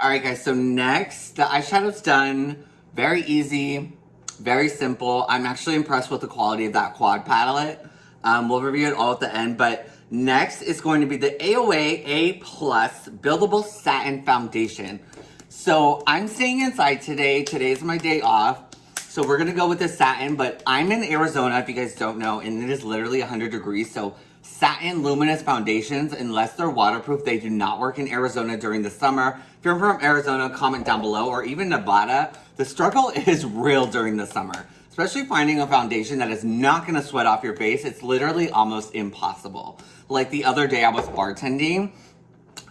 All right, guys, so next, the eyeshadow's done. Very easy, very simple. I'm actually impressed with the quality of that quad palette. Um, we'll review it all at the end, but next is going to be the AOA A Plus Buildable Satin Foundation. So I'm staying inside today. Today's my day off. So we're gonna go with the satin, but I'm in Arizona, if you guys don't know, and it is literally 100 degrees, so satin luminous foundations, unless they're waterproof, they do not work in Arizona during the summer. If you're from Arizona, comment down below, or even Nevada. The struggle is real during the summer, especially finding a foundation that is not gonna sweat off your face. It's literally almost impossible. Like the other day I was bartending,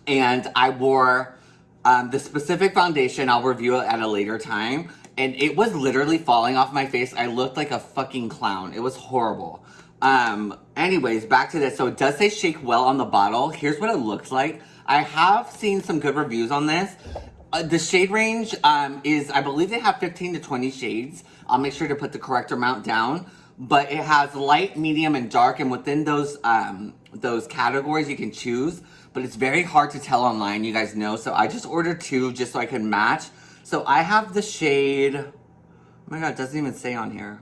and I wore um, the specific foundation, I'll review it at a later time, and it was literally falling off my face. I looked like a fucking clown. It was horrible. Um, anyways, back to this. So it does say shake well on the bottle. Here's what it looks like. I have seen some good reviews on this. Uh, the shade range um, is, I believe they have 15 to 20 shades. I'll make sure to put the correct amount down. But it has light, medium, and dark. And within those, um, those categories, you can choose. But it's very hard to tell online, you guys know. So I just ordered two just so I can match. So I have the shade... Oh my god, it doesn't even say on here.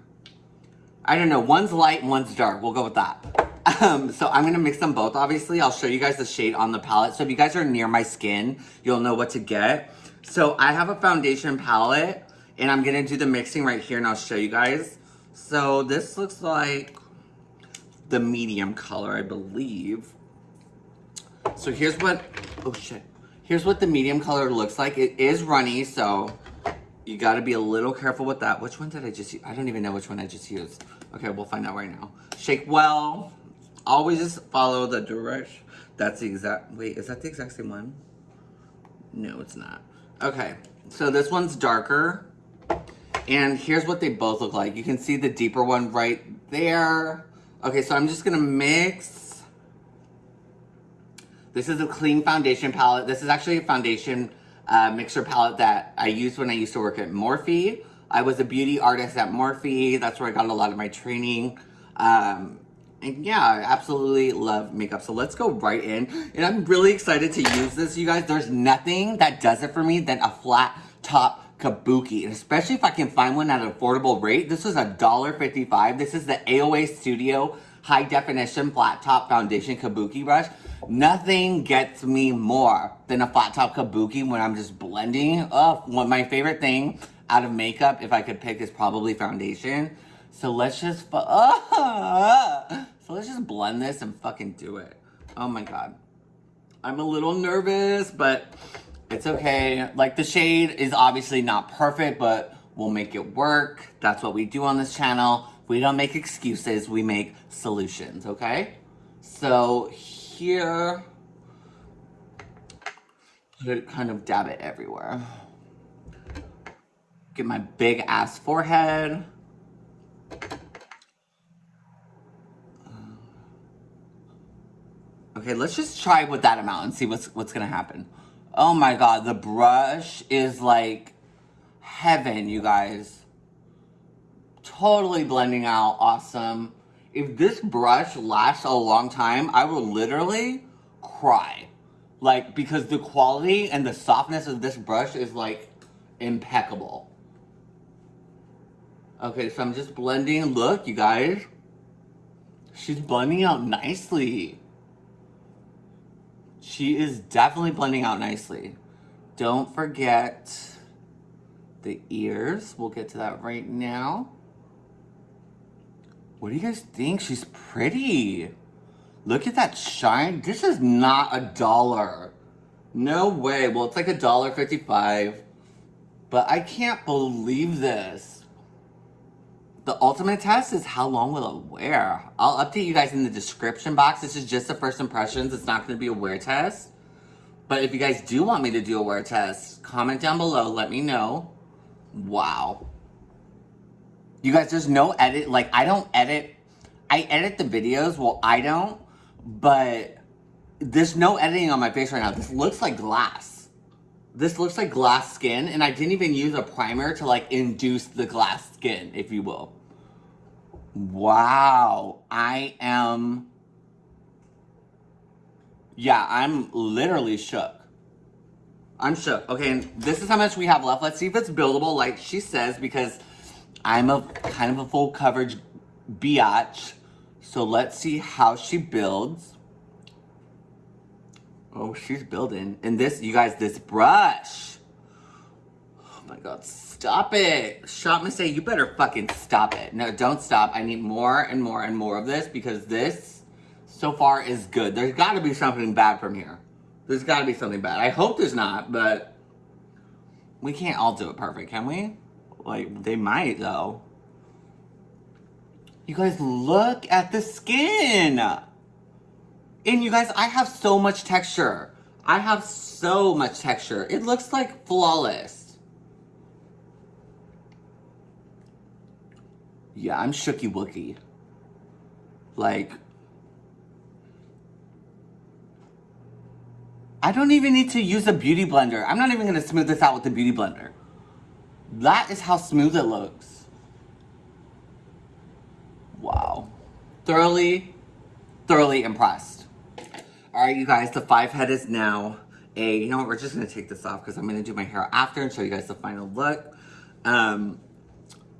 I don't know, one's light one's dark. We'll go with that. Um, so I'm going to mix them both, obviously. I'll show you guys the shade on the palette. So if you guys are near my skin, you'll know what to get. So I have a foundation palette, and I'm going to do the mixing right here, and I'll show you guys. So this looks like the medium color, I believe. So here's what, oh shit. Here's what the medium color looks like. It is runny, so you got to be a little careful with that. Which one did I just use? I don't even know which one I just used. Okay, we'll find out right now. Shake well. Always just follow the direction. That's the exact, wait, is that the exact same one? No, it's not. Okay, so this one's darker. And here's what they both look like. You can see the deeper one right there. Okay, so I'm just gonna mix. This is a clean foundation palette. This is actually a foundation uh, mixer palette that I used when I used to work at Morphe. I was a beauty artist at Morphe. That's where I got a lot of my training. Um, and yeah, I absolutely love makeup. So let's go right in. And I'm really excited to use this, you guys. There's nothing that does it for me than a flat top kabuki. And especially if I can find one at an affordable rate. This is a $1.55. This is the AOA Studio High Definition Flat Top Foundation Kabuki Brush. Nothing gets me more than a flat top kabuki when I'm just blending. Oh, one my favorite thing out of makeup, if I could pick, is probably foundation. So let's just, so let's just blend this and fucking do it. Oh my god. I'm a little nervous, but it's okay. Like the shade is obviously not perfect, but we'll make it work. That's what we do on this channel. We don't make excuses, we make solutions, okay? So here. Kind of dab it everywhere. Get my big ass forehead. Uh, okay, let's just try with that amount and see what's what's gonna happen. Oh my god, the brush is like heaven, you guys. Totally blending out, awesome if this brush lasts a long time, I will literally cry. Like, because the quality and the softness of this brush is, like, impeccable. Okay, so I'm just blending. Look, you guys. She's blending out nicely. She is definitely blending out nicely. Don't forget the ears. We'll get to that right now. What do you guys think? She's pretty. Look at that shine. This is not a dollar. No way. Well, it's like a dollar fifty-five. But I can't believe this. The ultimate test is how long will it wear? I'll update you guys in the description box. This is just the first impressions. It's not going to be a wear test. But if you guys do want me to do a wear test, comment down below. Let me know. Wow. You guys, there's no edit. Like, I don't edit. I edit the videos. Well, I don't. But there's no editing on my face right now. This looks like glass. This looks like glass skin. And I didn't even use a primer to, like, induce the glass skin, if you will. Wow. I am... Yeah, I'm literally shook. I'm shook. Okay, and this is how much we have left. Let's see if it's buildable like she says because I'm a kind of a full coverage biatch. So let's see how she builds. Oh, she's building. And this, you guys, this brush. Oh my God, stop it. Shop A, you better fucking stop it. No, don't stop. I need more and more and more of this because this so far is good. There's gotta be something bad from here. There's gotta be something bad. I hope there's not, but we can't all do it perfect, can we? Like, they might though. You guys, look at the skin. And you guys, I have so much texture. I have so much texture. It looks like flawless. Yeah, I'm shooky wookie. Like, I don't even need to use a beauty blender. I'm not even gonna smooth this out with the beauty blender. That is how smooth it looks. Wow. Thoroughly, thoroughly impressed. All right, you guys, the five head is now a, you know what, we're just gonna take this off because I'm gonna do my hair after and show you guys the final look. Um,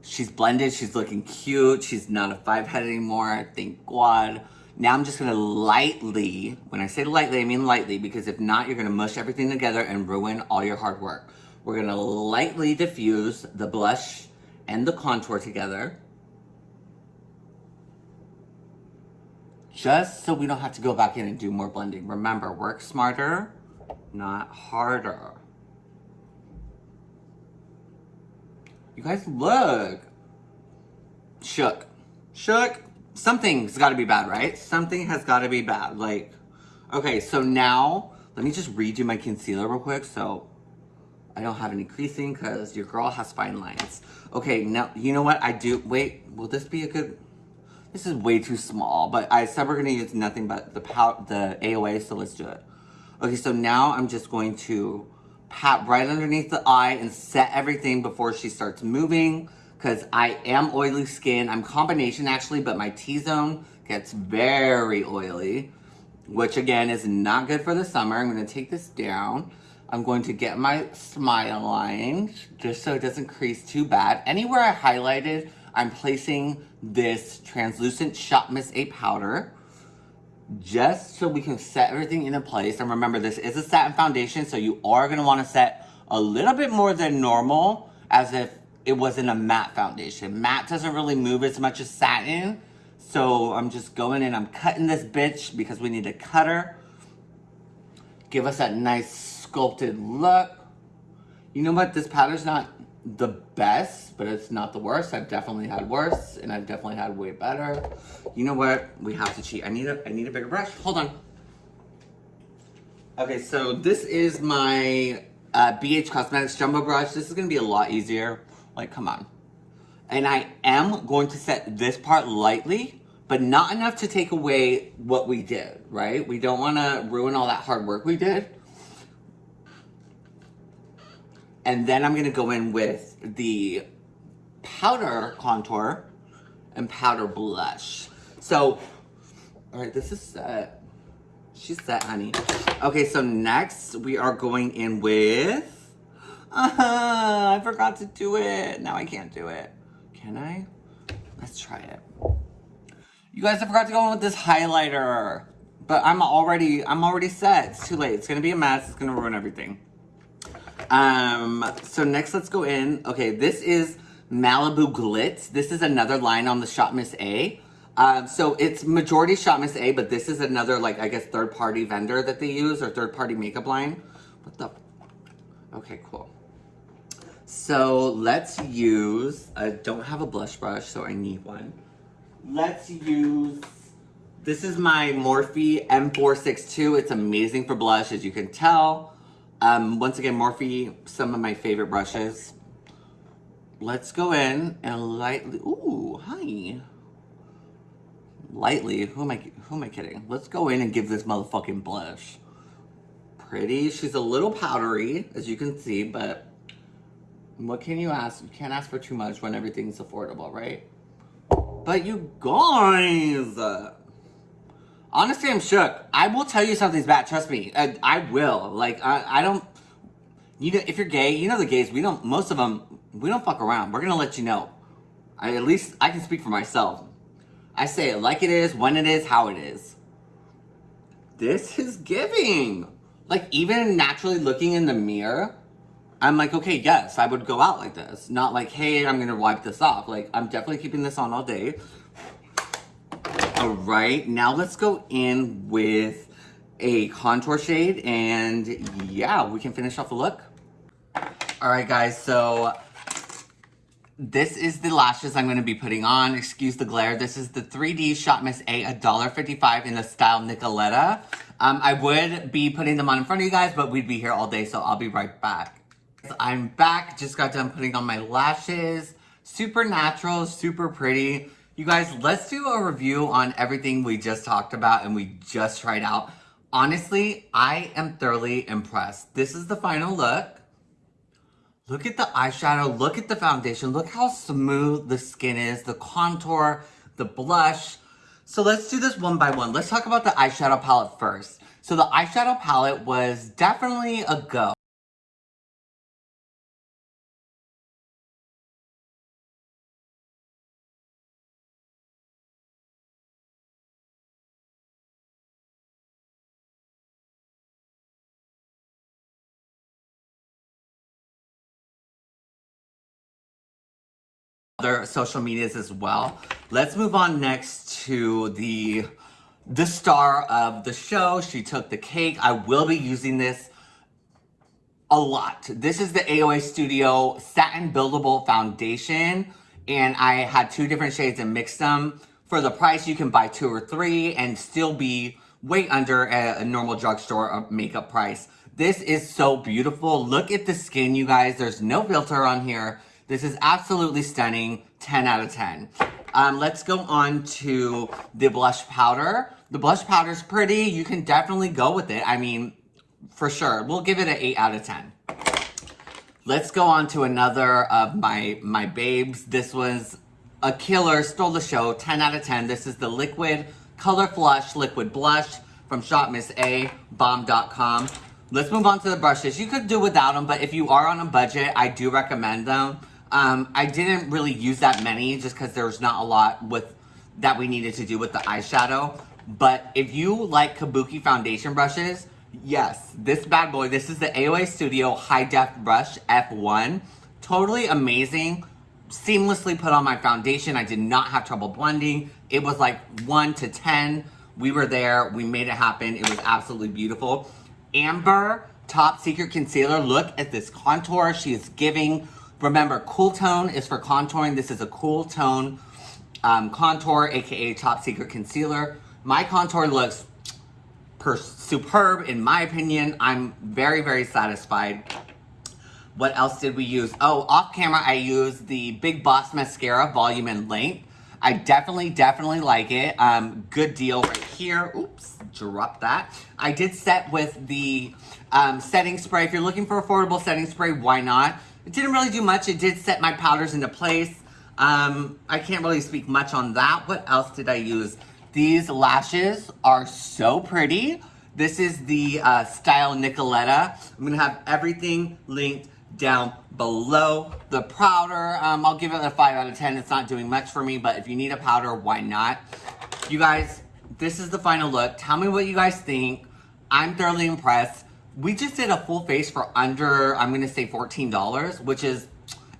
she's blended, she's looking cute. She's not a five head anymore, thank God. Now I'm just gonna lightly, when I say lightly, I mean lightly, because if not, you're gonna mush everything together and ruin all your hard work. We're gonna lightly diffuse the blush and the contour together. just so we don't have to go back in and do more blending. Remember, work smarter, not harder. You guys look. Shook. Shook. Something's got to be bad, right? Something has got to be bad. Like, okay, so now, let me just redo my concealer real quick so I don't have any creasing because your girl has fine lines. Okay, now, you know what? I do, wait, will this be a good, this is way too small, but I said we're gonna use nothing but the pout, the AOA, so let's do it. Okay, so now I'm just going to pat right underneath the eye and set everything before she starts moving because I am oily skin. I'm combination actually, but my T-zone gets very oily, which again is not good for the summer. I'm gonna take this down. I'm going to get my smile line just so it doesn't crease too bad. Anywhere I highlighted, I'm placing this translucent Shop Miss A powder just so we can set everything into place. And remember, this is a satin foundation, so you are gonna wanna set a little bit more than normal as if it wasn't a matte foundation. Matte doesn't really move as much as satin. So I'm just going in, I'm cutting this bitch because we need a cutter. Give us that nice sculpted look. You know what, this powder's not the best, but it's not the worst. I've definitely had worse, and I've definitely had way better. You know what? We have to cheat. I need a I need a bigger brush. Hold on. Okay, so this is my uh, BH Cosmetics Jumbo Brush. This is going to be a lot easier. Like, come on. And I am going to set this part lightly, but not enough to take away what we did, right? We don't want to ruin all that hard work we did. And then I'm gonna go in with the powder contour and powder blush. So, all right, this is set. She's set, honey. Okay, so next we are going in with, uh -huh, I forgot to do it. Now I can't do it. Can I? Let's try it. You guys, I forgot to go in with this highlighter. But I'm already, I'm already set. It's too late. It's gonna be a mess. It's gonna ruin everything. Um, so next let's go in. Okay, this is Malibu Glitz. This is another line on the Shop Miss A. Um, so it's majority Shop Miss A, but this is another, like, I guess, third-party vendor that they use or third-party makeup line. What the? Okay, cool. So let's use, I don't have a blush brush, so I need one. Let's use, this is my Morphe M462. It's amazing for blush, as you can tell. Um, once again, Morphe, some of my favorite brushes. Let's go in and lightly, ooh, hi. Lightly, who am I, who am I kidding? Let's go in and give this motherfucking blush. Pretty, she's a little powdery, as you can see, but what can you ask? You can't ask for too much when everything's affordable, right? But you guys, Honestly, I'm shook. I will tell you something's bad. Trust me. I, I will. Like, I, I don't... You know, if you're gay, you know the gays, we don't, most of them, we don't fuck around. We're gonna let you know. I, at least I can speak for myself. I say it like it is, when it is, how it is. This is giving. Like, even naturally looking in the mirror, I'm like, okay, yes, I would go out like this. Not like, hey, I'm gonna wipe this off. Like, I'm definitely keeping this on all day. All right, now let's go in with a contour shade and yeah, we can finish off the look. All right, guys, so this is the lashes I'm going to be putting on. Excuse the glare. This is the 3D Shop Miss A, $1.55 in the style Nicoletta. Um, I would be putting them on in front of you guys, but we'd be here all day, so I'll be right back. I'm back. Just got done putting on my lashes. Super natural, super pretty. You guys, let's do a review on everything we just talked about and we just tried out. Honestly, I am thoroughly impressed. This is the final look. Look at the eyeshadow, look at the foundation, look how smooth the skin is, the contour, the blush. So let's do this one by one. Let's talk about the eyeshadow palette first. So the eyeshadow palette was definitely a go. Other social medias as well. Let's move on next to the the star of the show. She took the cake. I will be using this a lot. This is the AOA Studio Satin Buildable Foundation. And I had two different shades and mixed them. For the price, you can buy two or three and still be way under a, a normal drugstore uh, makeup price. This is so beautiful. Look at the skin, you guys. There's no filter on here. This is absolutely stunning, 10 out of 10. Um, let's go on to the blush powder. The blush powder is pretty. You can definitely go with it. I mean, for sure. We'll give it an 8 out of 10. Let's go on to another of my, my babes. This was a killer, stole the show, 10 out of 10. This is the Liquid Color Flush Liquid Blush from Shop Miss A, bomb.com. Let's move on to the brushes. You could do without them, but if you are on a budget, I do recommend them. Um, I didn't really use that many just because there's not a lot with that we needed to do with the eyeshadow. But if you like Kabuki foundation brushes, yes, this bad boy, this is the AOA Studio High Def Brush F1. Totally amazing. Seamlessly put on my foundation. I did not have trouble blending. It was like 1 to 10. We were there. We made it happen. It was absolutely beautiful. Amber Top Secret Concealer. Look at this contour. She is giving Remember, cool tone is for contouring. This is a cool tone um, contour, aka top secret concealer. My contour looks superb in my opinion. I'm very, very satisfied. What else did we use? Oh, off camera, I used the Big Boss Mascara Volume and Length. I definitely, definitely like it. Um, good deal right here. Oops, drop that. I did set with the um, setting spray. If you're looking for affordable setting spray, why not? It didn't really do much. It did set my powders into place. Um, I can't really speak much on that. What else did I use? These lashes are so pretty. This is the uh, style Nicoletta. I'm gonna have everything linked down below. The powder, um, I'll give it a 5 out of 10. It's not doing much for me, but if you need a powder, why not? You guys, this is the final look. Tell me what you guys think. I'm thoroughly impressed. We just did a full face for under, I'm going to say $14, which is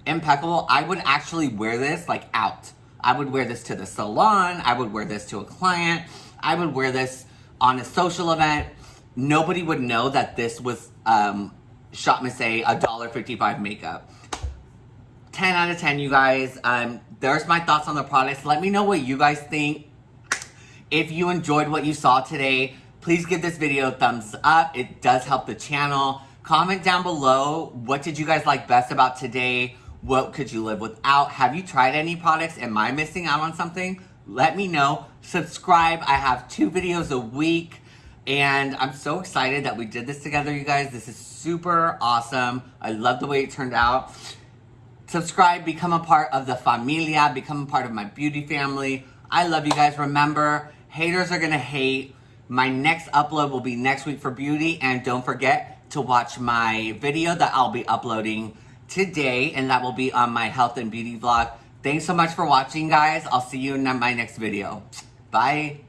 impeccable. I would actually wear this like out. I would wear this to the salon. I would wear this to a client. I would wear this on a social event. Nobody would know that this was um, Shop Miss A, $1.55 makeup. 10 out of 10, you guys. Um, there's my thoughts on the products. Let me know what you guys think. If you enjoyed what you saw today, Please give this video a thumbs up. It does help the channel. Comment down below, what did you guys like best about today? What could you live without? Have you tried any products? Am I missing out on something? Let me know. Subscribe. I have two videos a week. And I'm so excited that we did this together, you guys. This is super awesome. I love the way it turned out. Subscribe, become a part of the familia, become a part of my beauty family. I love you guys. Remember, haters are going to hate. My next upload will be next week for beauty. And don't forget to watch my video that I'll be uploading today, and that will be on my health and beauty vlog. Thanks so much for watching, guys. I'll see you in my next video. Bye.